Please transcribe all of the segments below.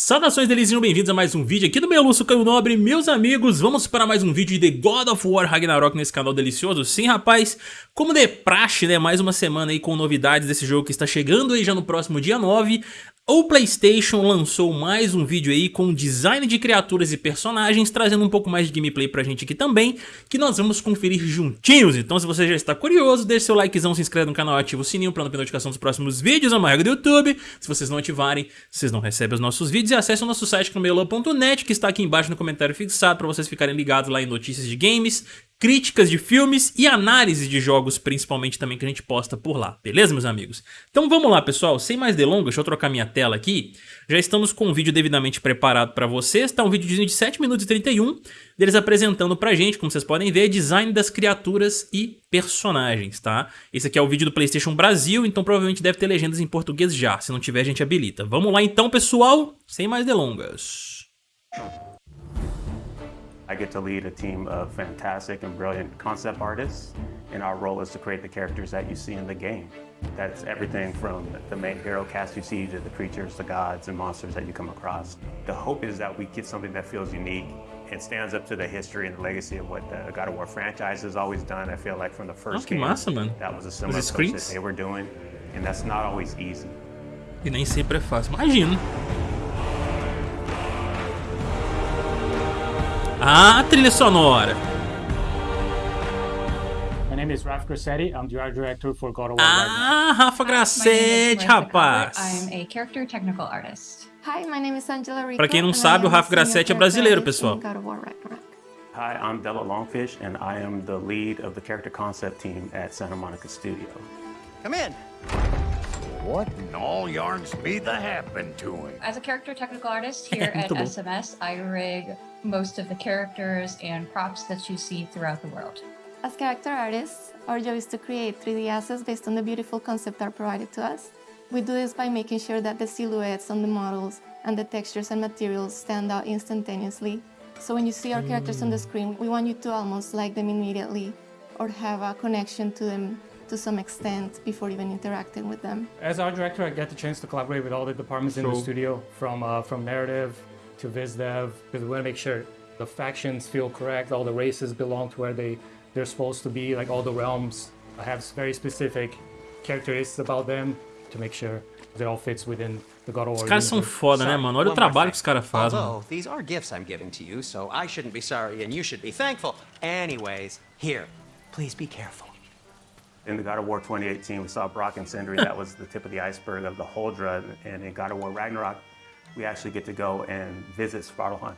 Saudações delícias, bem-vindos a mais um vídeo aqui do meu Lúcio Caio Nobre. Meus amigos, vamos para mais um vídeo de The God of War Ragnarok nesse canal delicioso? Sim, rapaz, como de praxe, né, mais uma semana aí com novidades desse jogo que está chegando aí já no próximo dia 9 o Playstation lançou mais um vídeo aí com design de criaturas e personagens, trazendo um pouco mais de gameplay pra gente aqui também, que nós vamos conferir juntinhos. Então se você já está curioso, deixe seu likezão, se inscreve no canal, ativa o sininho para não perder notificação dos próximos vídeos, é uma regra do YouTube. Se vocês não ativarem, vocês não recebem os nossos vídeos e acesse o nosso site camelo.net, que está aqui embaixo no comentário fixado para vocês ficarem ligados lá em notícias de games, críticas de filmes e análise de jogos, principalmente também que a gente posta por lá, beleza meus amigos? Então vamos lá pessoal, sem mais delongas, deixa eu trocar minha tela aqui, já estamos com um vídeo devidamente preparado para vocês, tá um vídeo de 7 minutos e 31, deles apresentando pra gente, como vocês podem ver, design das criaturas e personagens, tá? Esse aqui é o vídeo do Playstation Brasil, então provavelmente deve ter legendas em português já, se não tiver a gente habilita. Vamos lá então pessoal, sem mais delongas. I get to lead a team of fantastic and brilliant concept artists, and our role is to create the characters that you see in the game. That's everything from the main hero cast you see to the creatures, the gods, and monsters that you come across. The hope is that we get something that feels unique and stands up to the history and the legacy of what the God of War franchise has always done. I feel like from the first oh, game, massa, that was a similar approach that they were doing, and that's not always easy. E nem sempre é fácil. Imagina. Ah, trilha sonora. My name is Raf Grassetti. I'm the art director for God of War Ah, Rafa Grassetti, rapaz. I'm a character technical artist. Hi, my name is Angela Rico. Pra quem não sabe, o Rafa Grassetti é brasileiro, pessoal. Hi, I'm Della Longfish, and I am the lead of the character concept team at Santa Monica Studio. Come in. What in all yarns be the happen to him? As a character technical artist here at SMS, I rig most of the characters and props that you see throughout the world. As character artists, our job is to create 3D assets based on the beautiful concept art provided to us. We do this by making sure that the silhouettes on the models and the textures and materials stand out instantaneously. So when you see our characters on the mm. screen, we want you to almost like them immediately or have a connection to them to some extent before even interacting with them. As art director, I get the chance to collaborate with all the departments in the studio, from uh, from narrative to viz dev, because we want to make sure the factions feel correct, all the races belong to where they they're supposed to be, like all the realms have very specific characteristics about them to make sure they all fits within the God of War. Os caras são foda, né, mano? Olha o trabalho que os caras fazem. Although, these are gifts I'm giving to you, so I shouldn't be sorry and you should be thankful. Anyways, here, please be careful. In the God of War 2018, we saw Brok and Sindri. that was the tip of the iceberg of the Huldra. And in God of War Ragnarok, we actually get to go and visit Svartalfheim,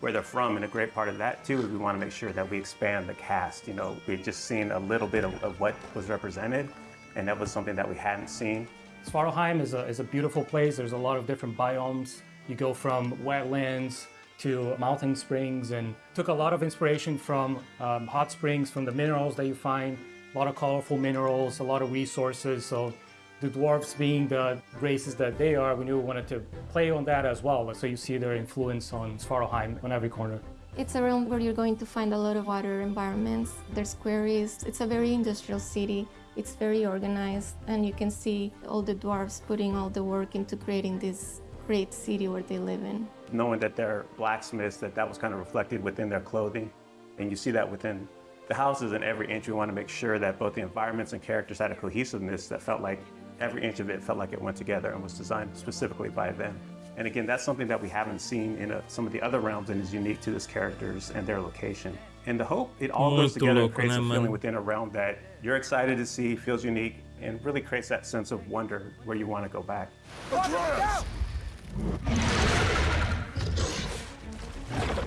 where they're from. And a great part of that, too, is we want to make sure that we expand the cast. You know, we've just seen a little bit of, of what was represented, and that was something that we hadn't seen. Svartalfheim is a, is a beautiful place. There's a lot of different biomes. You go from wetlands to mountain springs and took a lot of inspiration from um, hot springs, from the minerals that you find a lot of colorful minerals, a lot of resources. So the dwarves being the races that they are, we knew we wanted to play on that as well. So you see their influence on Svartalfheim on every corner. It's a realm where you're going to find a lot of water environments. There's quarries. It's a very industrial city. It's very organized and you can see all the dwarves putting all the work into creating this great city where they live in. Knowing that they're blacksmiths, that that was kind of reflected within their clothing. And you see that within the houses in every inch, we want to make sure that both the environments and characters had a cohesiveness that felt like every inch of it felt like it went together and was designed specifically by them. And again, that's something that we haven't seen in a, some of the other realms and is unique to these characters and their location. And the hope, it all goes together and creates a feeling within a realm that you're excited to see, feels unique, and really creates that sense of wonder where you want to go back.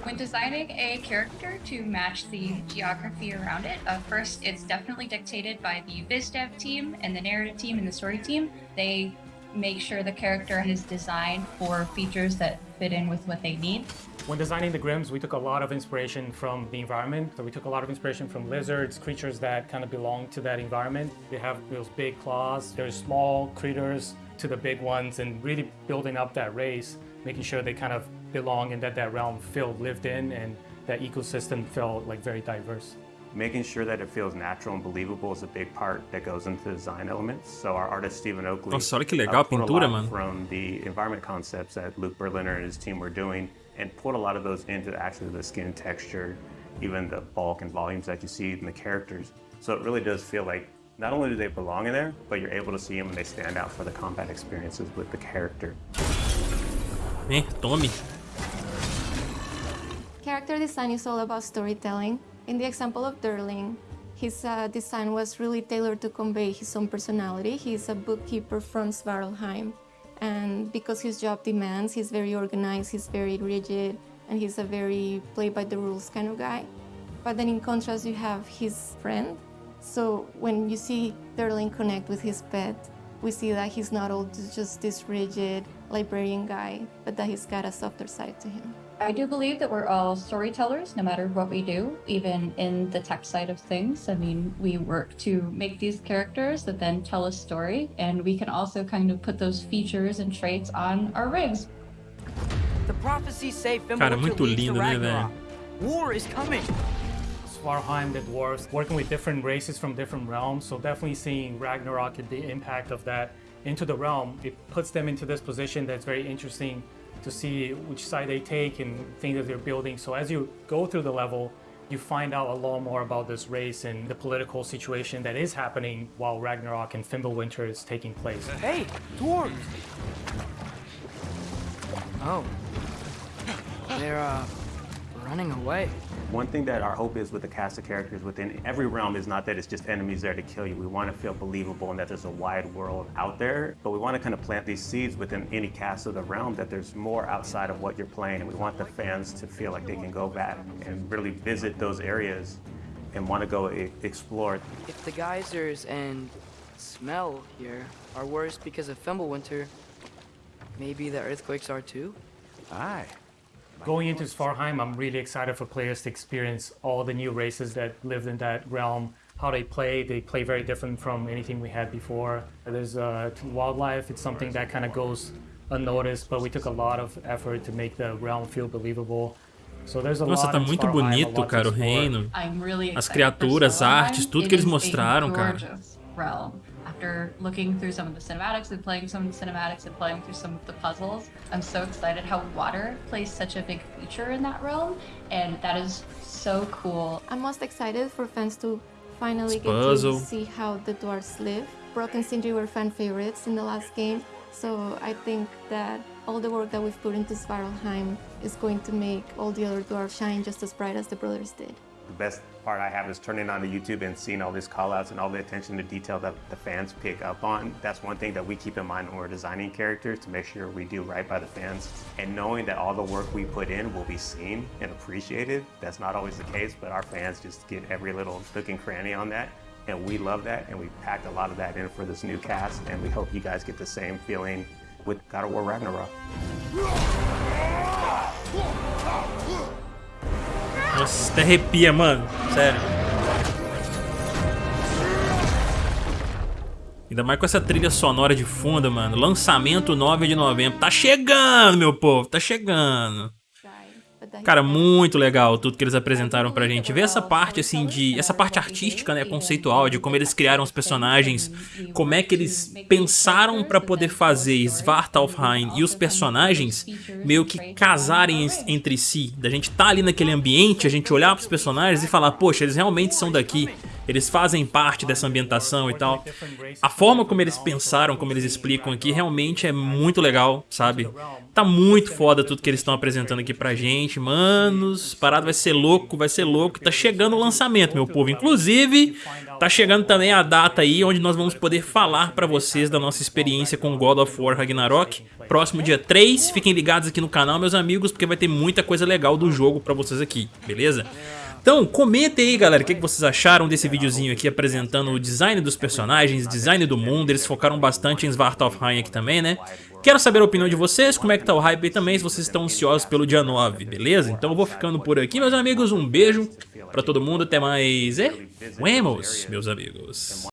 When designing a character to match the geography around it, uh, first it's definitely dictated by the viz dev team and the narrative team and the story team. They make sure the character is designed for features that fit in with what they need. When designing the Grims, we took a lot of inspiration from the environment. So we took a lot of inspiration from lizards, creatures that kind of belong to that environment. They have those big claws. There's small critters to the big ones and really building up that race, making sure they kind of belong and that that realm felt lived in and that ecosystem felt like very diverse. making sure that it feels natural and believable is a big part that goes into the design elements. So our artist Stephen Oakley Nossa, olha que legal a pulled pintura, lot mano. from the environment concepts that Luke Berliner and his team were doing and put a lot of those into actually the skin texture, even the bulk and volumes that you see in the characters. So it really does feel like not only do they belong in there, but you're able to see them and they stand out for the combat experiences with the character. Eh, tome. Character design is all about storytelling. In the example of Durlin, his uh, design was really tailored to convey his own personality. He's a bookkeeper from Svartalfheim, and because his job demands, he's very organized, he's very rigid, and he's a very play by the rules kind of guy. But then in contrast, you have his friend. So when you see Durlin connect with his pet, we see that he's not all just this rigid librarian guy, but that he's got a softer side to him. I do believe that we're all storytellers no matter what we do, even in the tech side of things. I mean, we work to make these characters that then tell a story, and we can also kind of put those features and traits on our rigs. The prophecies say Cara, Fimbulwinter muito lindo, né, Ragnarok. War is coming. Svartalfheim, the dwarves, working with different races from different realms. So definitely seeing Ragnarok and the impact of that into the realm, it puts them into this position that's very interesting to see which side they take and things that they're building. So as you go through the level, you find out a lot more about this race and the political situation that is happening while Ragnarok and Fimbulwinter is taking place. Hey, dwarves! Oh. They're, uh, running away. One thing that our hope is with the cast of characters within every realm is not that it's just enemies there to kill you. We want to feel believable and that there's a wide world out there, but we want to kind of plant these seeds within any cast of the realm that there's more outside of what you're playing. And we want the fans to feel like they can go back and really visit those areas and want to go e- explore. If the geysers and smell here are worse because of Fimbulwinter, maybe the earthquakes are too? Aye. Going into Svarheim, I'm really excited for players to experience all the new races that lived in that realm, how they play. They play very different from anything we had before. There's uh, wildlife, it's something that kind of goes unnoticed, but we took a lot of effort to make the realm feel believable. So there's a Nossa, lot tá in muito Svartalfheim, a bonito, to cara, o explore. reino. I'm really As excited for criaturas, Svartalfheim. artes, tudo It que eles mostraram, cara. Gorgeous realm. After looking through some of the cinematics and playing some of the cinematics and playing through some of the puzzles, I'm so excited how water plays such a big feature in that realm, and that is so cool. I'm most excited for fans to finally It's get puzzle. to see how the dwarves live. Brok and Sindri were fan favorites in the last game, so I think that all the work that we've put into Svartalfheim is going to make all the other dwarves shine just as bright as the brothers did. The best part I have is turning on the YouTube and seeing all these callouts and all the attention to detail that the fans pick up on. That's one thing that we keep in mind when we're designing characters to make sure we do right by the fans. And knowing that all the work we put in will be seen and appreciated, that's not always the case, but our fans just get every little nook and cranny on that. And we love that, and we packed a lot of that in for this new cast, and we hope you guys get the same feeling with God of War Ragnarok. Nossa, até arrepia, mano. Sério. Ainda mais com essa trilha sonora de fundo, mano. Lançamento 9 de novembro. Tá chegando, meu povo. Tá chegando. Cara, muito legal tudo que eles apresentaram pra gente. Ver essa parte, assim, de... Essa parte artística, né, conceitual, de como eles criaram os personagens, como é que eles pensaram pra poder fazer Svartalfheim e os personagens meio que casarem en- entre si. Da gente tá ali naquele ambiente, a gente olhar pros personagens e falar, poxa, eles realmente são daqui. Eles fazem parte dessa ambientação e tal. A forma como eles pensaram, como eles explicam aqui, realmente é muito legal, sabe? Tá muito foda tudo que eles estão apresentando aqui pra gente, manos. Parado vai ser louco, vai ser louco. Tá chegando o lançamento, meu povo. Inclusive, tá chegando também a data aí onde nós vamos poder falar pra vocês da nossa experiência com God of War Ragnarok. Próximo dia 3, fiquem ligados aqui no canal, meus amigos, porque vai ter muita coisa legal do jogo pra vocês aqui, beleza? Então, comentem aí, galera, o que que vocês acharam desse videozinho aqui apresentando o design dos personagens, design do mundo. Eles focaram bastante em Svartalfheim aqui também, né? Quero saber a opinião de vocês, como é que tá o hype aí também, se vocês estão ansiosos pelo dia 9, beleza? Então eu vou ficando por aqui, meus amigos. Um beijo pra todo mundo, até mais. E... Vemos, meus amigos.